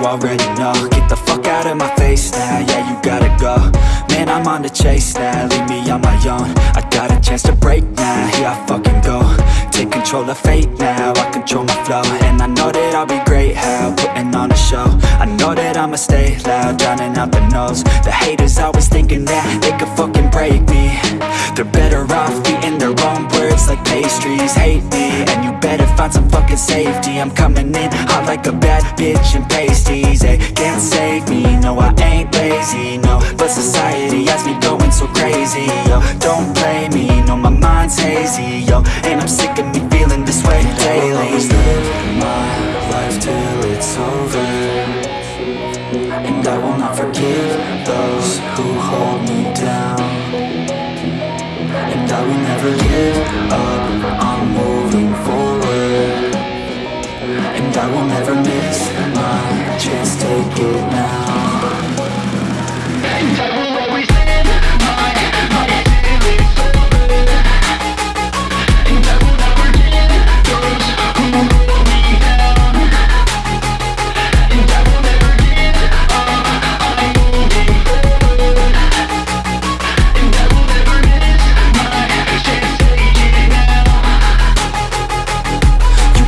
you already know. Get the fuck out of my face now, yeah, you gotta go. Man, I'm on the chase now, leave me on my own. I got a chance to break now, here I fucking go. Take control of fate now, I control my flow. And I know that I'll be great, how, putting on a show. I know that I'ma stay loud, drowning out the noise. The haters always thinking that they could fucking break me. They're better off eating their own words like pastries find some fucking safety. I'm coming in hot like a bad bitch in pasties. They can't save me, no I ain't lazy, no. But society has me going so crazy, yo. Don't play me, no my mind's hazy, yo. And I'm sick of me feeling this way daily. I'll always live my life till it's over. And I will not forgive those who hold me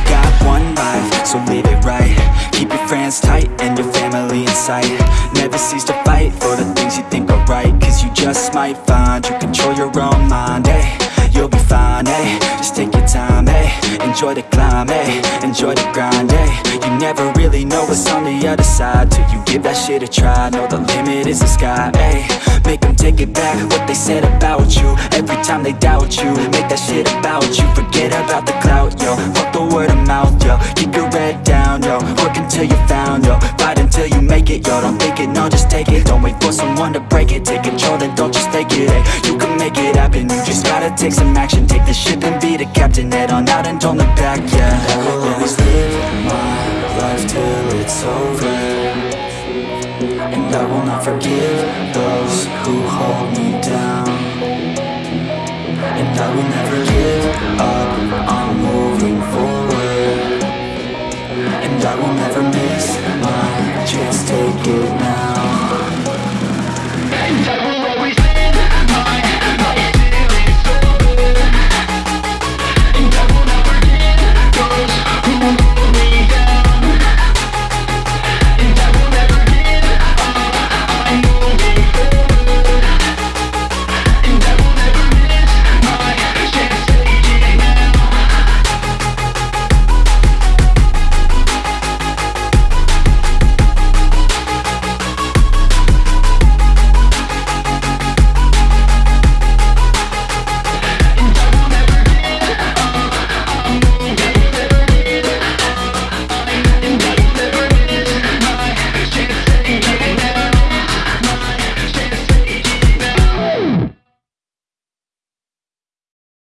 got one life, so live it right Keep your friends tight and your family in sight. Never cease to fight for the things you think are right Cause you just might find you control your own mind, eh You'll be fine, eh Just take your time, eh Enjoy the climb, eh Enjoy the grind, eh You never really know what's on the other side Till you give that shit a try. Know the limit is the sky, eh Make them take it back what they said about you. Every time they doubt you Make that shit about you. Forget about the clout, Work until you found, yo Fight until you make it, yo Don't think it, no, just take it. Don't wait for someone to break it. Take control, then don't just take it, eh You can make it happen. You just gotta take some action. Take the ship and be the captain. Head on out and don't look back, yeah. I will always live my life till it's over. And I will not forgive those who hold me down. And I will never never miss my chance, take it now.